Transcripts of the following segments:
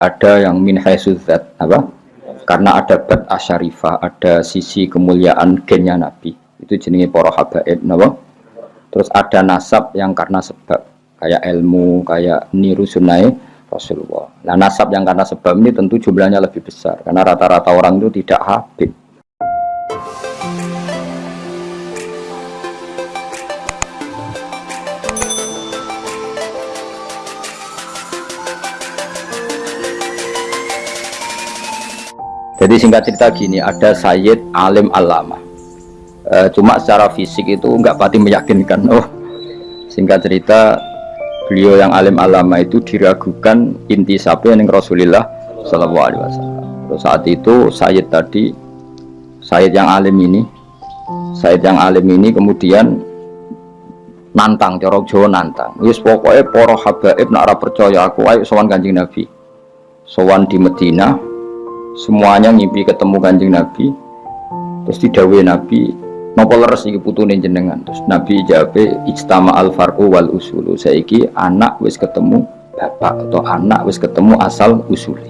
ada yang min haisudzat apa? Karena ada bat asyarifah ada sisi kemuliaan gennya nabi. Itu jenenge para habaib napa terus ada nasab yang karena sebab kayak ilmu kayak niru sunai Rasulullah. Nah nasab yang karena sebab ini tentu jumlahnya lebih besar karena rata-rata orang itu tidak habib Jadi singkat cerita gini, ada Sayyid Alim Alama. E, cuma secara fisik itu nggak pati meyakinkan. Oh, singkat cerita beliau yang Alim Alama itu diragukan inti sapi yang Rasulullah Shallallahu Alaihi Wasallam. Terus saat itu Sayyid tadi, Sayyid yang Alim ini, Sayyid yang Alim ini kemudian nantang, corok Jawa nantang. Wis pokoknya poro habaib nak percaya aku, ayo sowan kanjeng Nabi. Sowan di Medina, semuanya ngimpi ketemu kanjeng Nabi. Terus didawe Nabi nopo leres iki putune jenengan? Terus Nabi jawab ijtama al farqu wal usulu. Saiki anak wis ketemu bapak atau anak wis ketemu asal usuli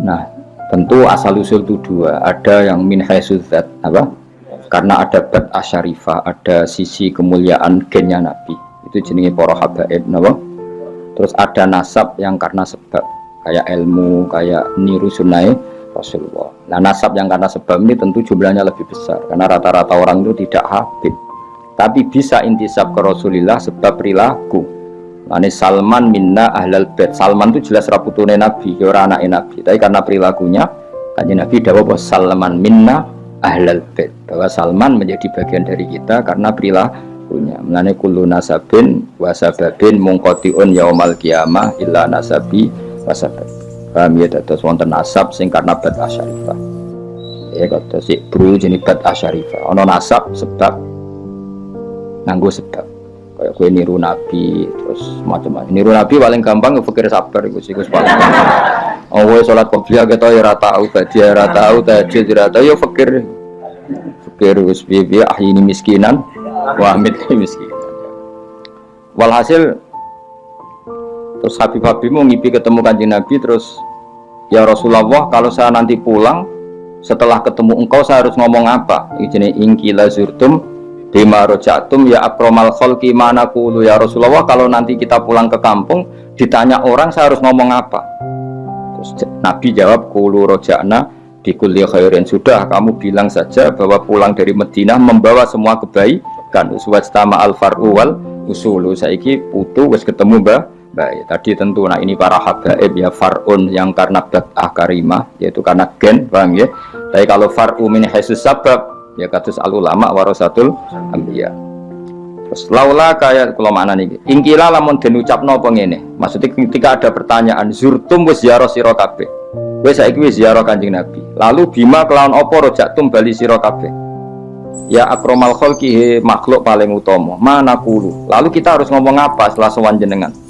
nah tentu asal usul itu dua. Ada yang min haisudzat apa? Karena ada bat asyarifah ada sisi kemuliaan gennya Nabi. Itu jenenge para habaib napa? Terus ada nasab yang karena sebab kayak ilmu, kayak niru sunai Rasulullah. Nah nasab yang karena sebab ini tentu jumlahnya lebih besar karena rata-rata orang itu tidak habib. Tapi bisa intisab ke Rasulullah sebab perilaku. Ini Salman minna ahlal bed. Salman itu jelas raputune Nabi, orang anak Nabi. Tapi karena perilakunya, kanjeng Nabi dawa bahwa Salman minna ahlal bed. Bahwa Salman menjadi bagian dari kita karena perilakunya. Mengenai kullu nasabin wasababin mungkotiun yaumal kiamah illa nasabi wasabat paham ya? Dados wonten nasab sing karena bad asyarifah. Ya si bro jenis bad asyarifah. Ono nasab sebab nganggo sebab. Kayak gue niru nabi terus macam-macam. Niru nabi paling gampang fikir sabar itu sih paling oh gue sholat qobliyah gitu ya rata tahu tadi ya rata tahu tadi ya rata ya fikir fikir wis piye ah ini miskinan. Wahid miskinan. Walhasil terus Habib-Habib mau ngipi ketemu kanjeng Nabi terus ya Rasulullah kalau saya nanti pulang setelah ketemu engkau saya harus ngomong apa? Ini ingkila zurtum bima ya akromal kholki mana kulu. Ya Rasulullah kalau nanti kita pulang ke kampung ditanya orang saya harus ngomong apa? Terus Nabi jawab kulu rojana di kuliah khairin. Sudah kamu bilang saja bahwa pulang dari Madinah membawa semua kebaikan. Uswastama al faru wal usulu. Saiki putu wis ketemu mbah Baik, tadi tentu nah ini para habaib ya farun yang karena bat'ah karimah yaitu karena gen, paham ya? Tapi kalau far'u min haisus sabab ya katus al ulama warasatul ambiya. Terus laula kayak kalau mana nih? Ingkila lamun den ucapno apa ngene? Maksudnya ketika ada pertanyaan zurtum wis ziarah sira kabeh. Wis saiki wis ziarah Kanjeng Nabi. Lalu bima kelawan apa rojaktum bali sira? Ya akromal khalqi makhluk paling utama. Mana kulu? Lalu kita harus ngomong apa setelah sowan jenengan?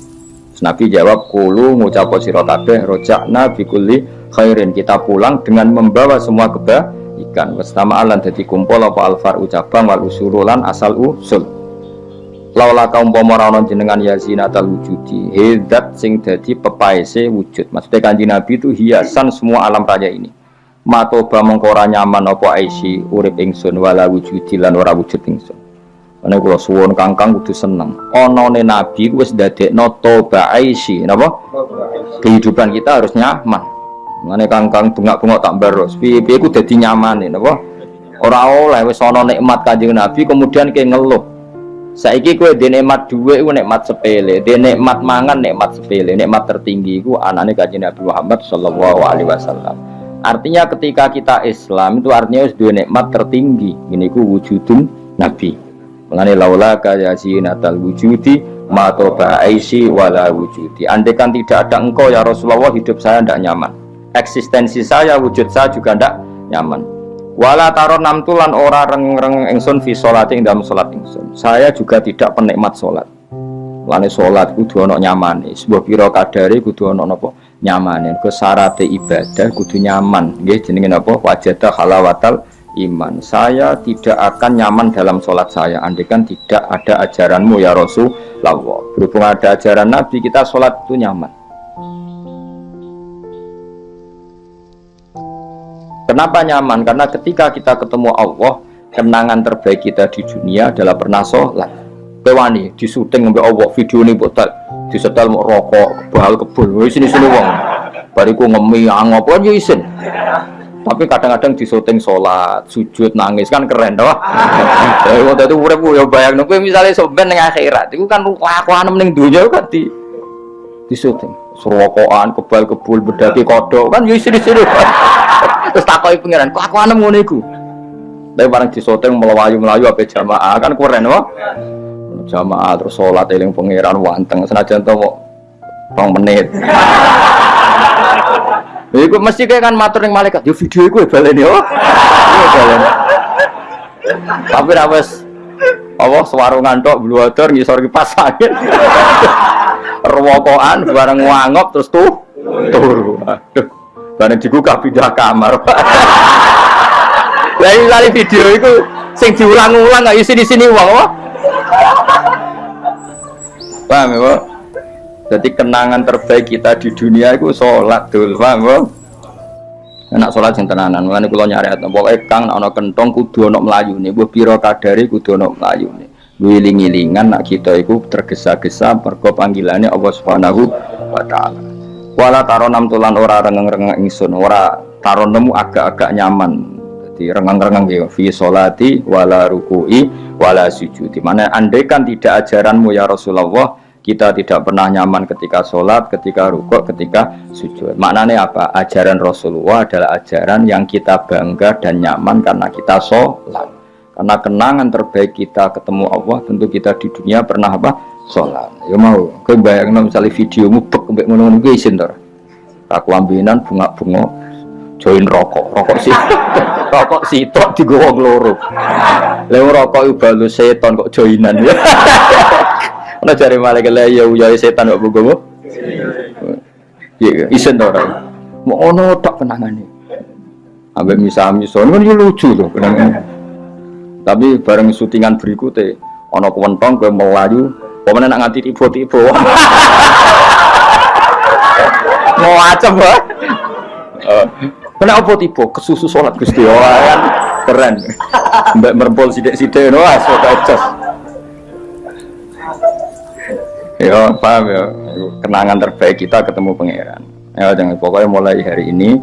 Nabi jawab kulu ngucapo sira kabeh rojakna bikuli khairin. Kita pulang dengan membawa semua kebaikan. Wastama alan dadi kumpul apa alfar ucapang wal usurulan asal usul. Laula kaum pomora jenengan yazinatal wujudi hedat sing dadi pepaese wujud. Maksudnya kanji nabi itu hiasan semua alam raya ini. Matoba mengkora nyaman apa aisi urip ingsun wala wujudi lan ora wujud ingsun Ane kula suwon kangkang kudu seneng. Onone nabi wis dadekno toba aisi, napa? Kehidupan kita harus nyaman. Ane kangkang bengak-bengok tak baros. Piye-piye ku dadi nyaman napa? Ora oleh wis ana nikmat Kanjeng Nabi kemudian ke ngeluh. Saiki kowe dhe nikmat dhuwit iku nikmat sepele, dhe nikmat mangan nikmat sepele, nikmat tertinggi iku anane Kanjeng Nabi Muhammad sallallahu alaihi wasallam. Artinya ketika kita Islam itu artinya wis duwe nikmat tertinggi. Ini ku wujudun Nabi. Mengenai laula kaya natal wujudi matoba aisi wala wujudi. Andai kan tidak ada engkau ya Rasulullah hidup saya tidak nyaman. Eksistensi saya, wujud saya juga tidak nyaman. Wala taron namtulan ora reng-reng engsun fi ing dalam solat engsun. Saya juga tidak penikmat solat. Lane solat kudu ono nyaman. Sebuah piro kadari kudu ono nopo nyaman. Ke syarat ibadah kudu nyaman. Nggih jenenge napa? Wajada halawatal iman. Saya tidak akan nyaman dalam sholat saya. Andekan tidak ada ajaranmu ya Rasulullah. Berhubung ada ajaran Nabi kita sholat itu nyaman. Kenapa nyaman? karena ketika kita ketemu Allah kenangan terbaik kita di dunia adalah pernah sholat. Kewani disuting sampai Allah video ini buat disetel mau rokok kebal kebul sini sini wong. Bariku ngemi angop aja ya isin tapi kadang-kadang di syuting sholat sujud nangis kan keren toh. Ya waktu itu urip yo bayang kowe misalnya sampean ning akhirat itu kan kelakuan ning dunia kan di di syuting serokokan kebal kebul bedaki kodok kan yo isin isin terus takoki pangeran kelakuan ngono iku. Tapi barang di syuting melayu melayu apa jamaah kan keren toh. Jamaah terus sholat eling pangeran wanteng senajan to kok rong Iku mesti kayak kan matur yang malaikat, yo video iku balen yo. Balen. Tapi ra wis apa sewarungan tok bluwador ngisor kipas angin. Rewokokan bareng ngangop terus tuh turu. Aduh. Bareng dibuka pindah kamar. Lah iki video iku sing diulang-ulang gak isi di sini wong apa? paham ya jadi kenangan terbaik kita di dunia itu sholat dulu paham ya enak sholat yang tenanan. Makanya kalau nyari atau pokoknya kang ada kentong kudu ada melayu nih. Buah piro kadari kudu ada melayu nih. Wiling-wilingan nak kita itu tergesa-gesa mergo panggilannya Allah subhanahu wa ta'ala. Wala taronam tulan ora rengeng-rengeng ingsun ora taronemu agak-agak nyaman. Jadi rengang-rengang ya fi sholati wala ruku'i wala sujudi. Mana andaikan tidak ajaranmu ya Rasulullah kita tidak pernah nyaman ketika sholat, ketika rukuk, ketika sujud. Maknanya apa? Ajaran Rasulullah adalah ajaran yang kita bangga dan nyaman karena kita sholat. Karena kenangan terbaik kita ketemu Allah, tentu kita di dunia pernah apa? Sholat. Ya mau, kau bayangin misalnya videomu bek mbek ngono-ngono isin. Aku ambinan bunga-bunga join rokok, rokok sih. rokok sitok digowo loro. Lha rokok iku seton kok joinan ya. Ana cari malaikat lah ya uya setan kok bogo. Iya, isen to ora. Mau ono tak kenangane. Ambek misa-misa kan yo lucu loh kenangan. Tapi bareng syutingan berikutnya ono kewentong ke melayu, pemene nak nganti tiba-tiba. Mau acem ya. Kena apa tiba? Kesusu sholat Gusti Allah kan keren. Mbak merempol sidik-sidik no, so kacas ya paham ya kenangan terbaik kita ketemu pangeran. Ya jangan pokoknya mulai hari ini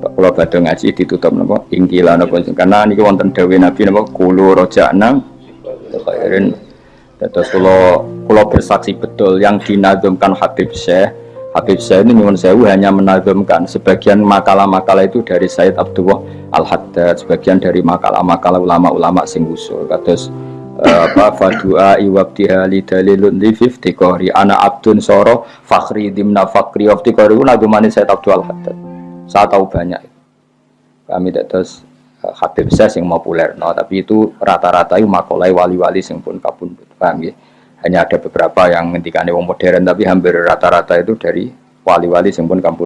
kalau badhe ngaji ditutup nopo ingkila nopo karena ini wonten dawe nabi nopo kulu rojakna khairin terus kalau kalau bersaksi betul yang dinazumkan Habib Syekh. Habib Syekh ini nyuwun sewu hanya menazumkan sebagian makalah-makalah itu dari Said Abdullah Al-Haddad sebagian dari makalah-makalah ulama-ulama sing usul apa fadua iwabtiha li dalilun li fiftikori ana abdun soro fakhri dimna fakri waftikori itu nagumani saya Abdul Haddad saya tahu banyak. Kami terus uh, Habib saya yang populer no tapi itu rata-rata itu makolai wali-wali yang pun kapun paham ya hanya ada beberapa yang ngentikane wong modern tapi hampir rata-rata itu dari wali-wali yang pun kampung